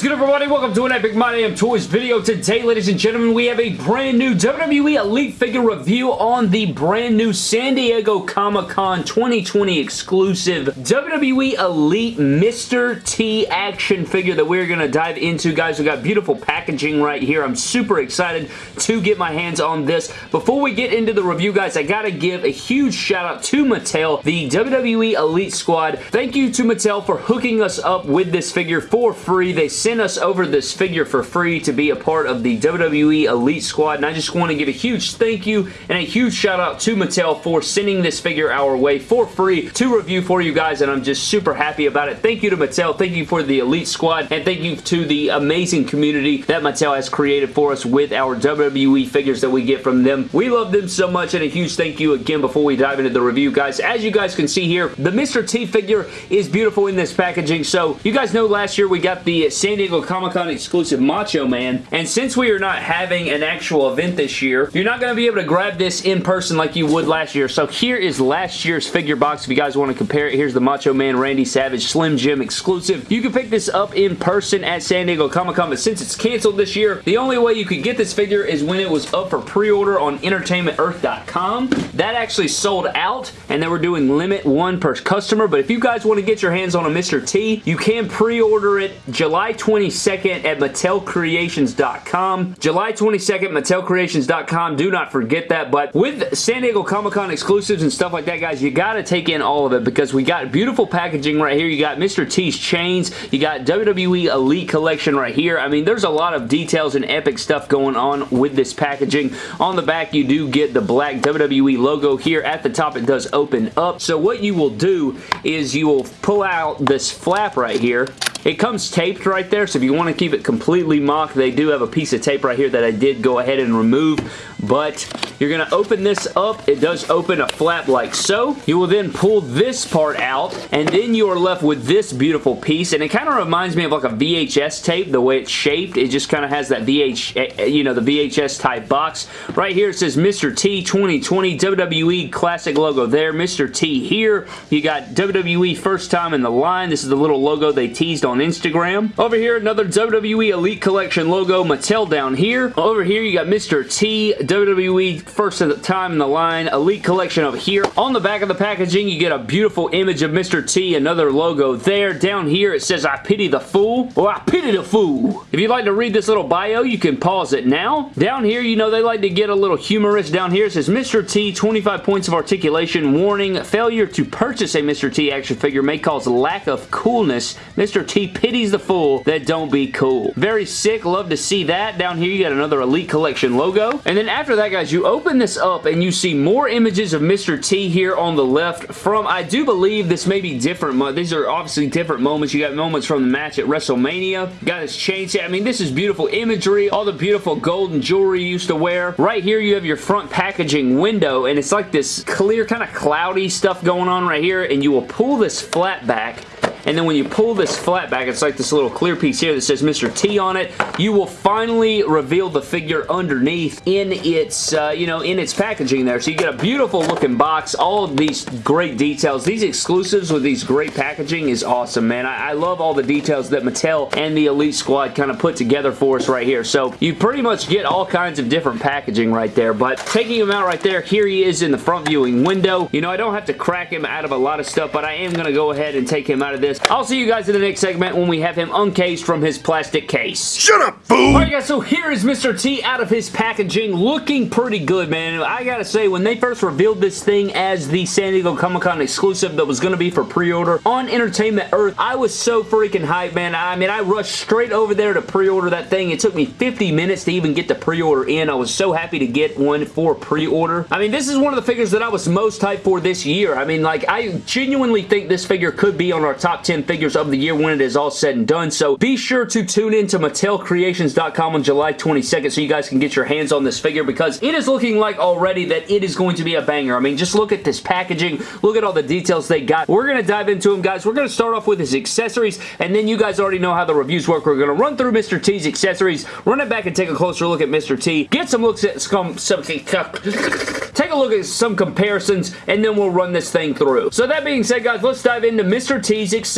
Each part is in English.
is good everybody? Welcome to an Epic My Damn Toys video. Today, ladies and gentlemen, we have a brand new WWE Elite figure review on the brand new San Diego Comic-Con 2020 exclusive WWE Elite Mr. T action figure that we're going to dive into. Guys, we got beautiful packaging right here. I'm super excited to get my hands on this. Before we get into the review, guys, I got to give a huge shout out to Mattel, the WWE Elite Squad. Thank you to Mattel for hooking us up with this figure for free. They sent us over this figure for free to be a part of the WWE Elite Squad, and I just want to give a huge thank you and a huge shout out to Mattel for sending this figure our way for free to review for you guys, and I'm just super happy about it. Thank you to Mattel. Thank you for the Elite Squad, and thank you to the amazing community that Mattel has created for us with our WWE figures that we get from them. We love them so much, and a huge thank you again before we dive into the review, guys. As you guys can see here, the Mr. T figure is beautiful in this packaging, so you guys know last year we got the San Diego Comic-Con exclusive Macho Man. And since we are not having an actual event this year, you're not going to be able to grab this in person like you would last year. So here is last year's figure box. If you guys want to compare it, here's the Macho Man Randy Savage Slim Jim exclusive. You can pick this up in person at San Diego Comic-Con, but since it's canceled this year, the only way you could get this figure is when it was up for pre-order on EntertainmentEarth.com. That actually sold out, and they were doing limit one per customer, but if you guys want to get your hands on a Mr. T, you can pre-order it July 22nd at MattelCreations.com. July 22nd, MattelCreations.com. Do not forget that, but with San Diego Comic-Con exclusives and stuff like that, guys, you got to take in all of it because we got beautiful packaging right here. You got Mr. T's chains. You got WWE Elite Collection right here. I mean, there's a lot of details and epic stuff going on with this packaging. On the back, you do get the black WWE logo here. At the top, it does open up. So what you will do is you will pull out this flap right here it comes taped right there, so if you want to keep it completely mock, they do have a piece of tape right here that I did go ahead and remove, but you're going to open this up. It does open a flap like so. You will then pull this part out, and then you are left with this beautiful piece, and it kind of reminds me of like a VHS tape, the way it's shaped. It just kind of has that VH, eh, eh, you know, the VHS type box. Right here it says Mr. T 2020 WWE Classic logo there. Mr. T here. You got WWE first time in the line. This is the little logo they teased on on Instagram. Over here, another WWE Elite Collection logo, Mattel down here. Over here, you got Mr. T, WWE first time in the line, Elite Collection over here. On the back of the packaging, you get a beautiful image of Mr. T, another logo there. Down here, it says, I pity the fool, or I pity the fool. If you'd like to read this little bio, you can pause it now. Down here, you know, they like to get a little humorous. Down here, it says, Mr. T, 25 points of articulation, warning, failure to purchase a Mr. T action figure may cause lack of coolness. Mr. T pities the fool that don't be cool. Very sick. Love to see that. Down here, you got another Elite Collection logo. And then after that, guys, you open this up and you see more images of Mr. T here on the left from, I do believe this may be different. These are obviously different moments. You got moments from the match at WrestleMania. Got his chain set. I mean, this is beautiful imagery. All the beautiful golden jewelry you used to wear. Right here, you have your front packaging window, and it's like this clear, kind of cloudy stuff going on right here, and you will pull this flat back and then when you pull this flat back, it's like this little clear piece here that says Mr. T on it. You will finally reveal the figure underneath in its, uh, you know, in its packaging there. So you get a beautiful looking box, all of these great details. These exclusives with these great packaging is awesome, man. I, I love all the details that Mattel and the Elite Squad kind of put together for us right here. So you pretty much get all kinds of different packaging right there. But taking him out right there, here he is in the front viewing window. You know, I don't have to crack him out of a lot of stuff, but I am going to go ahead and take him out of this this. I'll see you guys in the next segment when we have him uncased from his plastic case. Shut up, fool! Alright guys, so here is Mr. T out of his packaging, looking pretty good, man. I gotta say, when they first revealed this thing as the San Diego Comic-Con exclusive that was gonna be for pre-order on Entertainment Earth, I was so freaking hyped, man. I mean, I rushed straight over there to pre-order that thing. It took me 50 minutes to even get the pre-order in. I was so happy to get one for pre-order. I mean, this is one of the figures that I was most hyped for this year. I mean, like, I genuinely think this figure could be on our top 10 figures of the year when it is all said and done. So be sure to tune in to MattelCreations.com on July 22nd so you guys can get your hands on this figure because it is looking like already that it is going to be a banger. I mean, just look at this packaging. Look at all the details they got. We're going to dive into them, guys. We're going to start off with his accessories, and then you guys already know how the reviews work. We're going to run through Mr. T's accessories, run it back and take a closer look at Mr. T, get some looks at some... some take a look at some comparisons, and then we'll run this thing through. So that being said, guys, let's dive into Mr. T's accessories.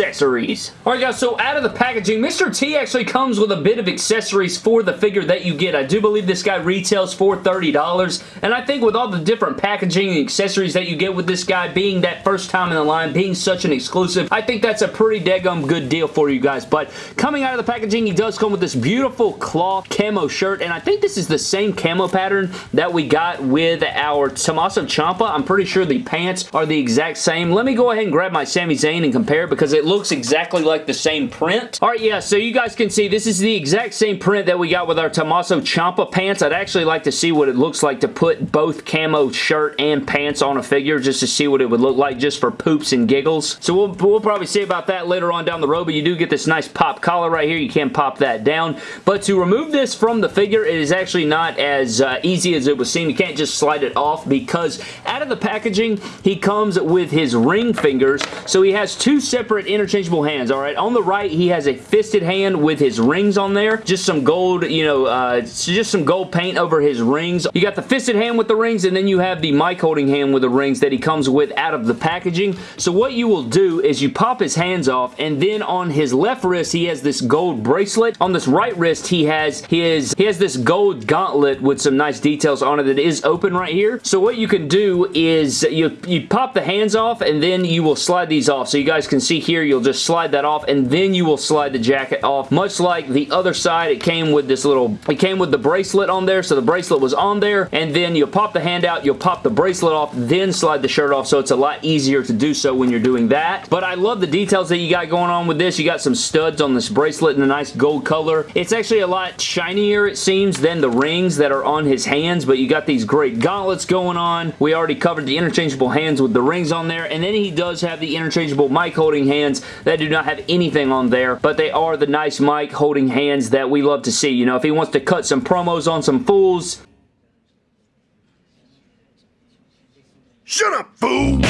Alright, guys, so out of the packaging, Mr. T actually comes with a bit of accessories for the figure that you get. I do believe this guy retails for $30, and I think with all the different packaging and accessories that you get with this guy being that first time in the line, being such an exclusive, I think that's a pretty daggum good deal for you guys. But coming out of the packaging, he does come with this beautiful cloth camo shirt, and I think this is the same camo pattern that we got with our Tommaso Ciampa. I'm pretty sure the pants are the exact same. Let me go ahead and grab my Sami Zayn and compare because it looks exactly like the same print. Alright, yeah, so you guys can see this is the exact same print that we got with our Tommaso Ciampa pants. I'd actually like to see what it looks like to put both camo shirt and pants on a figure just to see what it would look like just for poops and giggles. So we'll, we'll probably see about that later on down the road, but you do get this nice pop collar right here. You can pop that down. But to remove this from the figure, it is actually not as uh, easy as it would seem. You can't just slide it off because out of the packaging, he comes with his ring fingers. So he has two separate interchangeable hands, all right? On the right, he has a fisted hand with his rings on there. Just some gold, you know, uh, just some gold paint over his rings. You got the fisted hand with the rings, and then you have the mic holding hand with the rings that he comes with out of the packaging. So what you will do is you pop his hands off, and then on his left wrist, he has this gold bracelet. On this right wrist, he has his he has this gold gauntlet with some nice details on it that is open right here. So what you can do is you, you pop the hands off, and then you will slide these off. So you guys can see here, you'll just slide that off, and then you will slide the jacket off. Much like the other side, it came with this little, it came with the bracelet on there, so the bracelet was on there, and then you'll pop the hand out, you'll pop the bracelet off, then slide the shirt off, so it's a lot easier to do so when you're doing that. But I love the details that you got going on with this. You got some studs on this bracelet in a nice gold color. It's actually a lot shinier, it seems, than the rings that are on his hands, but you got these great gauntlets going on. We already covered the interchangeable hands with the rings on there, and then he does have the interchangeable mic holding hands that do not have anything on there, but they are the nice mic holding hands that we love to see. You know, if he wants to cut some promos on some fools, Shut up, fool!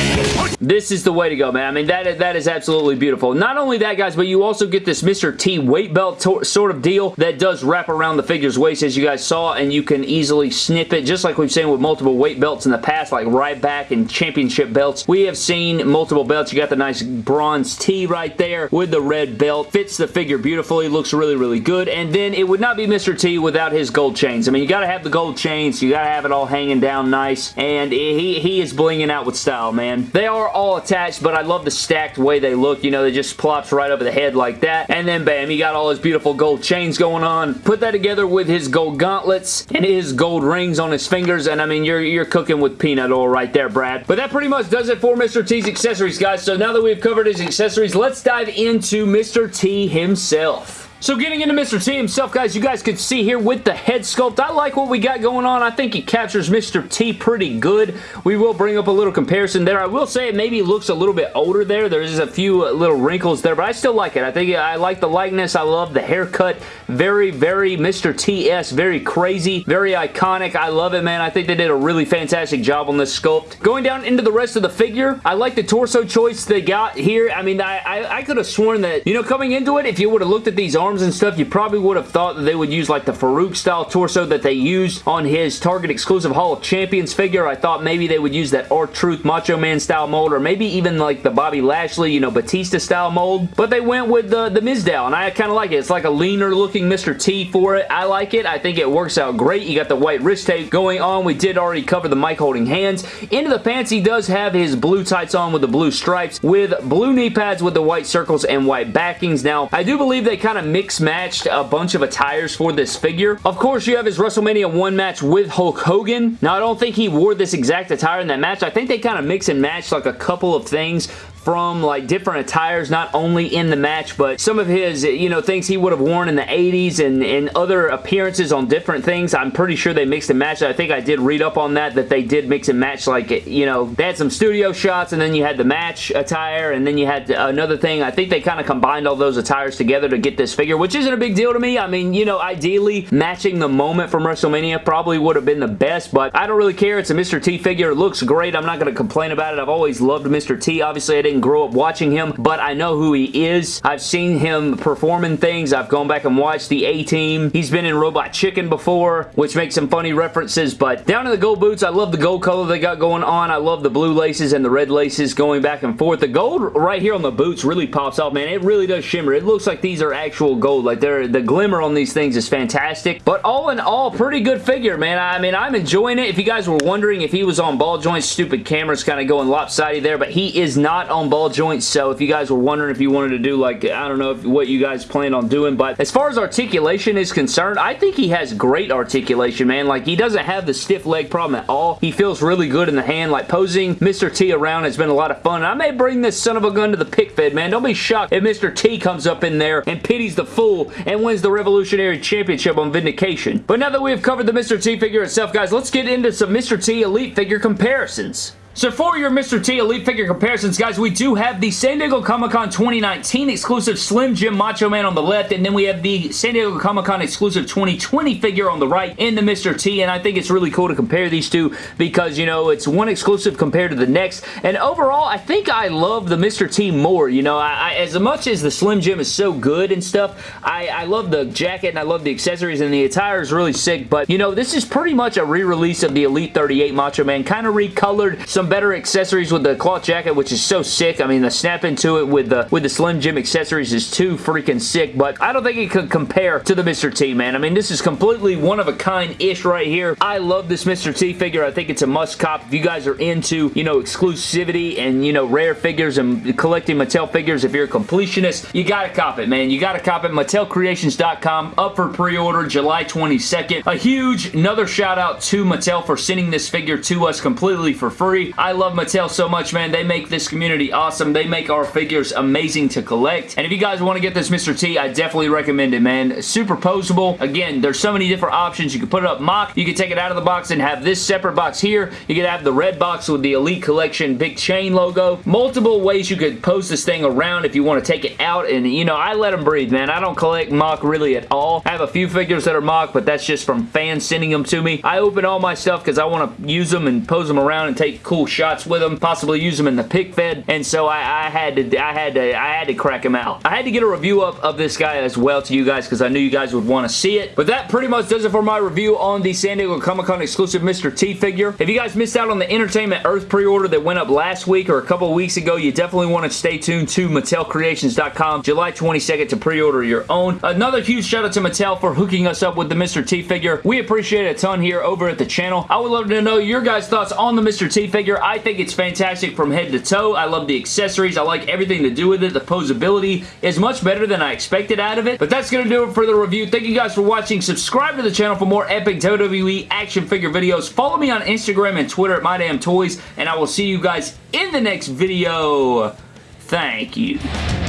This is the way to go, man. I mean, that is, that is absolutely beautiful. Not only that, guys, but you also get this Mr. T weight belt sort of deal that does wrap around the figure's waist, as you guys saw, and you can easily snip it, just like we've seen with multiple weight belts in the past, like right back and championship belts. We have seen multiple belts. You got the nice bronze T right there with the red belt. Fits the figure beautifully. Looks really, really good. And then it would not be Mr. T without his gold chains. I mean, you got to have the gold chains. You got to have it all hanging down nice. And he, he is blinging out with style, man. They are all attached, but I love the stacked way they look. You know, they just plops right over the head like that. And then bam, he got all his beautiful gold chains going on. Put that together with his gold gauntlets and his gold rings on his fingers. And I mean, you're, you're cooking with peanut oil right there, Brad. But that pretty much does it for Mr. T's accessories, guys. So now that we've covered his accessories, let's dive into Mr. T himself. So getting into Mr. T himself, guys, you guys can see here with the head sculpt, I like what we got going on. I think he captures Mr. T pretty good. We will bring up a little comparison there. I will say it maybe looks a little bit older there. There's a few little wrinkles there, but I still like it. I think I like the likeness. I love the haircut. Very, very Mr. T-S. Very crazy. Very iconic. I love it, man. I think they did a really fantastic job on this sculpt. Going down into the rest of the figure, I like the torso choice they got here. I mean, I, I, I could have sworn that, you know, coming into it, if you would have looked at these arms arms and stuff, you probably would have thought that they would use like the Farouk style torso that they used on his Target exclusive Hall of Champions figure. I thought maybe they would use that R-Truth Macho Man style mold or maybe even like the Bobby Lashley, you know, Batista style mold. But they went with the, the Mizdow and I kind of like it. It's like a leaner looking Mr. T for it. I like it. I think it works out great. You got the white wrist tape going on. We did already cover the mic holding hands. Into the pants, he does have his blue tights on with the blue stripes with blue knee pads with the white circles and white backings. Now, I do believe they kind of mix mix matched a bunch of attires for this figure. Of course, you have his WrestleMania 1 match with Hulk Hogan. Now, I don't think he wore this exact attire in that match. I think they kind of mix and match like a couple of things from like different attires, not only in the match, but some of his, you know, things he would have worn in the 80s and, and other appearances on different things. I'm pretty sure they mixed and matched. I think I did read up on that, that they did mix and match like, you know, they had some studio shots and then you had the match attire and then you had another thing. I think they kind of combined all those attires together to get this figure, which isn't a big deal to me. I mean, you know, ideally matching the moment from WrestleMania probably would have been the best, but I don't really care. It's a Mr. T figure. It looks great. I'm not going to complain about it. I've always loved Mr. T. Obviously, I didn't grow up watching him, but I know who he is. I've seen him performing things. I've gone back and watched the A-Team. He's been in Robot Chicken before, which makes some funny references, but down in the gold boots, I love the gold color they got going on. I love the blue laces and the red laces going back and forth. The gold right here on the boots really pops off, man. It really does shimmer. It looks like these are actual gold. Like, they're, the glimmer on these things is fantastic, but all in all, pretty good figure, man. I mean, I'm enjoying it. If you guys were wondering if he was on ball joints, stupid camera's kind of going lopsided there, but he is not on ball joints, so if you guys were wondering if you wanted to do, like, I don't know if, what you guys plan on doing, but as far as articulation is concerned, I think he has great articulation, man. Like, he doesn't have the stiff leg problem at all. He feels really good in the hand. Like, posing Mr. T around has been a lot of fun. I may bring this son of a gun to the pick fed, man. Don't be shocked if Mr. T comes up in there and pities the fool and wins the Revolutionary Championship on Vindication. But now that we've covered the Mr. T figure itself, guys, let's get into some Mr. T Elite figure comparisons. So for your Mr. T Elite figure comparisons, guys, we do have the San Diego Comic-Con 2019 exclusive Slim Jim Macho Man on the left, and then we have the San Diego Comic-Con exclusive 2020 figure on the right in the Mr. T, and I think it's really cool to compare these two because, you know, it's one exclusive compared to the next, and overall, I think I love the Mr. T more, you know, I, I, as much as the Slim Jim is so good and stuff, I, I love the jacket and I love the accessories, and the attire is really sick, but, you know, this is pretty much a re-release of the Elite 38 Macho Man, kind of recolored, some some better accessories with the cloth jacket, which is so sick. I mean, the snap into it with the with the Slim Jim accessories is too freaking sick, but I don't think it could compare to the Mr. T, man. I mean, this is completely one of a kind-ish right here. I love this Mr. T figure. I think it's a must-cop. If you guys are into, you know, exclusivity and, you know, rare figures and collecting Mattel figures, if you're a completionist, you gotta cop it, man. You gotta cop it. MattelCreations.com, up for pre-order July 22nd. A huge, another shout out to Mattel for sending this figure to us completely for free. I love Mattel so much, man. They make this community awesome. They make our figures amazing to collect. And if you guys want to get this Mr. T, I definitely recommend it, man. Superposable. Again, there's so many different options. You can put it up mock. You can take it out of the box and have this separate box here. You can have the red box with the Elite Collection big chain logo. Multiple ways you could pose this thing around if you want to take it out. And, you know, I let them breathe, man. I don't collect mock really at all. I have a few figures that are mock, but that's just from fans sending them to me. I open all my stuff because I want to use them and pose them around and take cool shots with them, possibly use them in the pick fed, and so I, I, had to, I had to, I had to crack him out. I had to get a review up of this guy as well to you guys because I knew you guys would want to see it. But that pretty much does it for my review on the San Diego Comic-Con exclusive Mr. T figure. If you guys missed out on the Entertainment Earth pre-order that went up last week or a couple weeks ago, you definitely want to stay tuned to MattelCreations.com July 22nd to pre-order your own. Another huge shout out to Mattel for hooking us up with the Mr. T figure. We appreciate it a ton here over at the channel. I would love to know your guys' thoughts on the Mr. T figure. I think it's fantastic from head to toe. I love the accessories. I like everything to do with it. The posability is much better than I expected out of it. But that's going to do it for the review. Thank you guys for watching. Subscribe to the channel for more epic WWE action figure videos. Follow me on Instagram and Twitter at MyDamnToys, and I will see you guys in the next video. Thank you.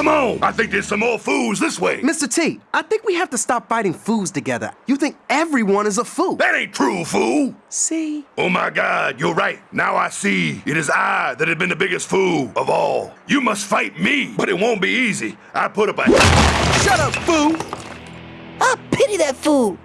Come on! I think there's some more fools this way. Mr. T, I think we have to stop fighting fools together. You think everyone is a fool. That ain't true, fool. See? Oh my God, you're right. Now I see. It is I that have been the biggest fool of all. You must fight me, but it won't be easy. I put up a... Shut up, fool! I pity that fool.